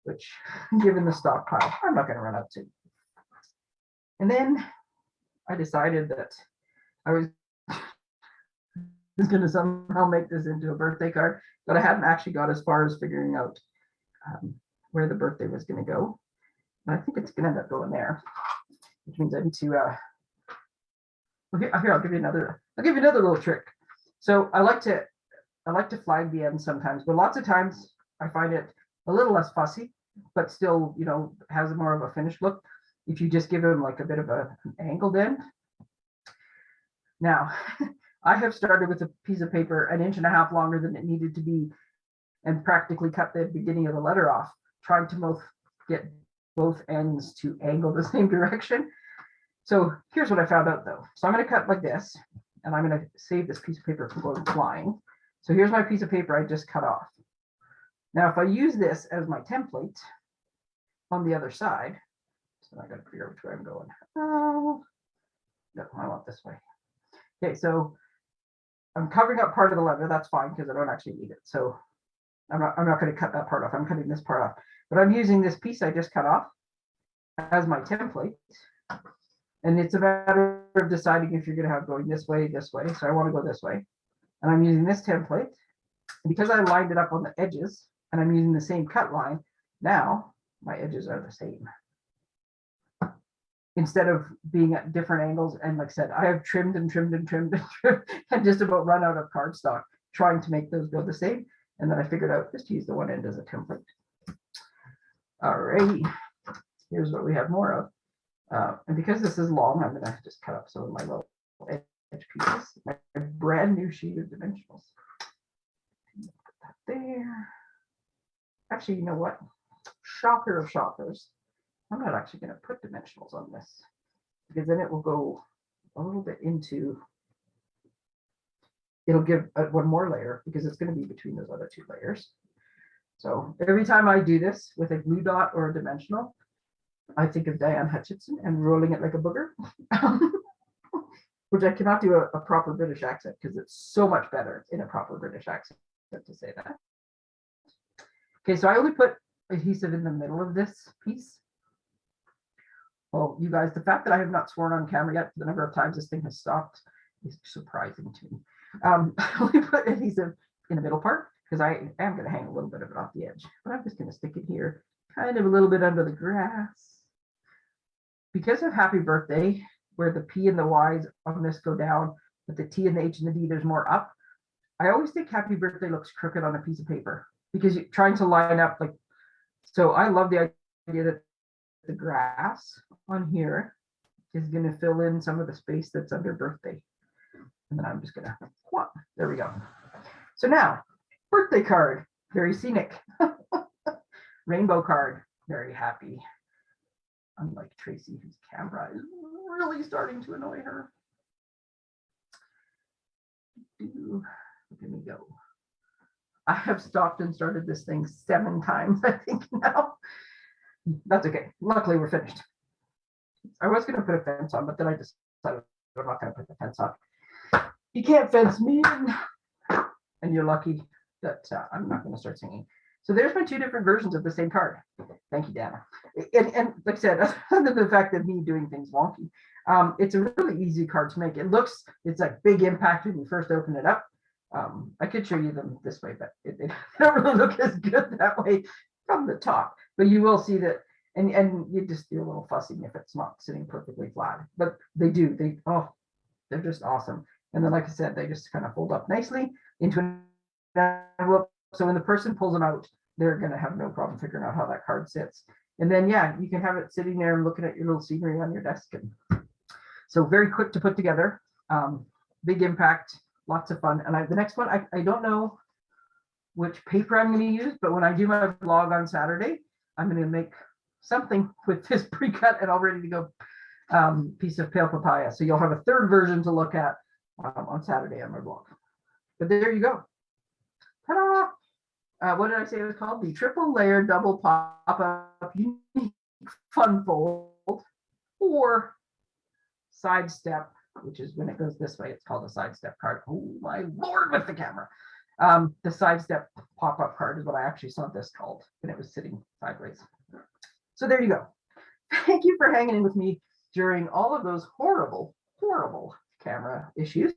Which, given the stockpile, I'm not going to run out soon. And then I decided that I was going to somehow make this into a birthday card, but I hadn't actually got as far as figuring out um, where the birthday was gonna go. And I think it's gonna end up going there, which means I need to, uh, okay, uh, here, I'll give you another, I'll give you another little trick. So I like to, I like to flag the end sometimes, but lots of times I find it a little less fussy, but still, you know, has more of a finished look. If you just give them like a bit of a an angled end. Now, I have started with a piece of paper an inch and a half longer than it needed to be and practically cut the beginning of the letter off, trying to both get both ends to angle the same direction. So here's what I found out though. So I'm going to cut like this and I'm going to save this piece of paper from going flying. So here's my piece of paper I just cut off. Now, if I use this as my template on the other side, so I got to figure out which way I'm going. Oh, no, I want this way. Okay, so I'm covering up part of the letter. That's fine because I don't actually need it. So I'm not, I'm not going to cut that part off. I'm cutting this part off. But I'm using this piece I just cut off as my template. And it's a matter of deciding if you're going to have going this way, this way. So I want to go this way. And I'm using this template. Because I lined it up on the edges and I'm using the same cut line, now my edges are the same. Instead of being at different angles, and like I said, I have trimmed and trimmed and trimmed and trimmed and just about run out of cardstock trying to make those go the same. And then I figured out just to use the one end as a template. All right, here's what we have more of. Uh, and because this is long, I'm gonna just cut up some of my little edge pieces, my brand new sheet of dimensionals. Put that There. Actually, you know what? Shocker of shockers. I'm not actually gonna put dimensionals on this because then it will go a little bit into it'll give one more layer because it's going to be between those other two layers. So every time I do this with a glue dot or a dimensional, I think of Diane Hutchinson and rolling it like a booger, which I cannot do a, a proper British accent because it's so much better in a proper British accent to say that. Okay, so I only put adhesive in the middle of this piece. Well, you guys, the fact that I have not sworn on camera yet, the number of times this thing has stopped is surprising to me. Um, we put adhesive in the middle part because I am going to hang a little bit of it off the edge, but I'm just going to stick it here, kind of a little bit under the grass. Because of happy birthday, where the P and the Y's on this go down, but the T and the H and the D, there's more up. I always think happy birthday looks crooked on a piece of paper because you're trying to line up like, so I love the idea that the grass on here is going to fill in some of the space that's under birthday. And then I'm just gonna, there we go. So now, birthday card, very scenic. Rainbow card, very happy. Unlike Tracy, whose camera is really starting to annoy her. Let me go. I have stopped and started this thing seven times, I think now. That's okay. Luckily, we're finished. I was gonna put a fence on, but then I decided I'm not gonna put the fence on you can't fence me. And you're lucky that uh, I'm not going to start singing. So there's my two different versions of the same card. Thank you, Dana. And, and like I said, other than the fact that me doing things wonky, um, it's a really easy card to make. It looks, it's like big impact when you first open it up. Um, I could show you them this way, but it, it don't really look as good that way from the top. But you will see that, and and you just do a little fussing if it's not sitting perfectly flat. But they do. They oh, they're just awesome. And then, like I said, they just kind of fold up nicely into an envelope. So when the person pulls them out, they're going to have no problem figuring out how that card sits. And then, yeah, you can have it sitting there and looking at your little scenery on your desk. And so very quick to put together, um, big impact, lots of fun. And I, the next one, I, I don't know which paper I'm going to use, but when I do my vlog on Saturday, I'm going to make something with this pre-cut and all ready to go um, piece of pale papaya. So you'll have a third version to look at um, on Saturday on my blog. But there you go. Ta-da! Uh, what did I say it was called? The triple layer double pop-up unique fun fold or sidestep, which is when it goes this way, it's called a sidestep card. Oh my lord with the camera. Um, the sidestep pop-up card is what I actually saw this called when it was sitting sideways. So there you go. Thank you for hanging in with me during all of those horrible, horrible camera issues.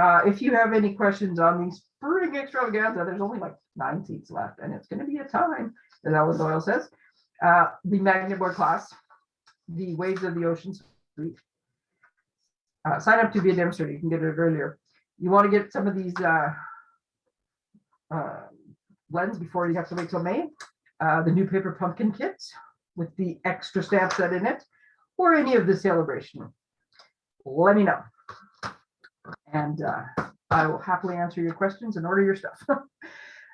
Uh, if you have any questions on the spring extravaganza, there's only like nine seats left and it's gonna be a time, as Ellen Doyle says. Uh, the magnet board class, the Waves of the Ocean Suite. Uh, sign up to be a demonstrator. You can get it earlier. You want to get some of these, uh, uh, blends before you have to wait till May. Uh, the new paper pumpkin kits with the extra stamp set in it, or any of the celebration. Let me know. And uh, I will happily answer your questions and order your stuff.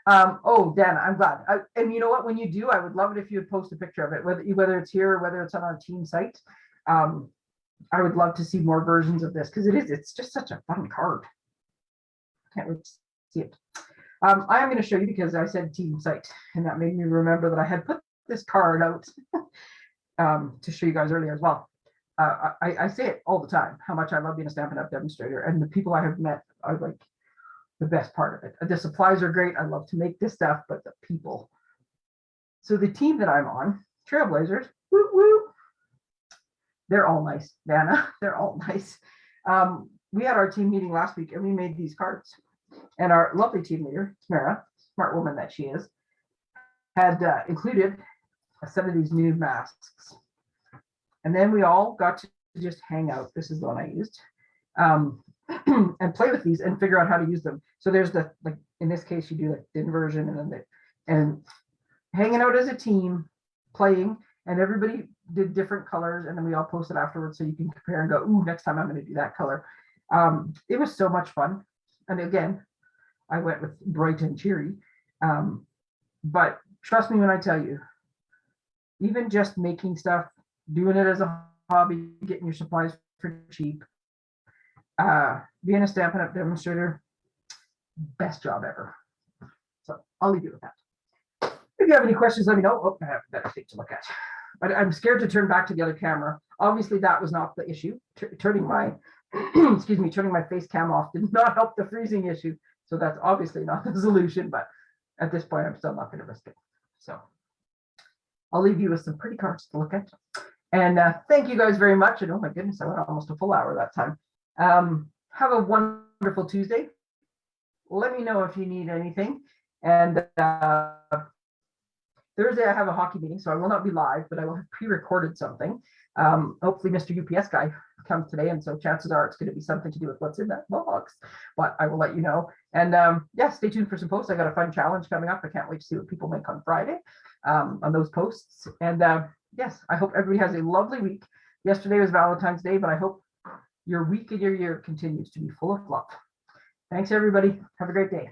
Um, oh, Dan, I'm glad. I- And you know what? When you do, I would love it if you would post a picture of it, whether, whether it's here or whether it's on our team site. Um, I would love to see more versions of this because it is, it's just such a fun card. I can't wait to see it. Um, I am going to show you because I said team site and that made me remember that I had put this card out um, to show you guys earlier as well. Uh, I, I say it all the time, how much I love being a Stampin' Up! demonstrator and the people I have met are like the best part of it. The supplies are great. I love to make this stuff, but the people. So the team that I'm on, Trailblazers, woo woo, they're all nice, Vanna. They're all nice. Um, we had our team meeting last week and we made these cards. And our lovely team leader, Tamara, smart woman that she is, had uh, included some of these new masks. And then we all got to just hang out. This is the one I used. Um, and play with these and figure out how to use them. So there's the, like, in this case, you do like the inversion and then the, and hanging out as a team, playing, and everybody did different colors and then we all posted afterwards so you can compare and go, ooh, next time I'm gonna do that color. Um, it was so much fun. And again, I went with bright and cheery. Um, but trust me when I tell you, even just making stuff, doing it as a hobby, getting your supplies for cheap, uh, being a Stampin' Up! demonstrator, best job ever. So I'll leave you with that. If you have any questions, let me know. Oh, I have a better thing to look at. But I'm scared to turn back to the other camera. Obviously, that was not the issue. Tur- Turning my, excuse me, turning my face cam off did not help the freezing issue. So that's obviously not the solution, but at this point, I'm still not going to risk it. So I'll leave you with some pretty cards to look at. And uh, thank you guys very much. And oh my goodness, I went almost a full hour that time. Um, have a wonderful Tuesday. Let me know if you need anything. And uh, Thursday, I have a hockey meeting, so I will not be live, but I will have pre-recorded something. Um, hopefully, Mr. UPS guy comes today, and so chances are it's going to be something to do with what's in that box. But I will let you know. And um, yeah, stay tuned for some posts. I got a fun challenge coming up. I can't wait to see what people make on Friday um, on those posts. And uh, yes, I hope everybody has a lovely week. Yesterday was Valentine's Day, but I hope your week and your year continues to be full of love. Thanks, everybody. Have a great day.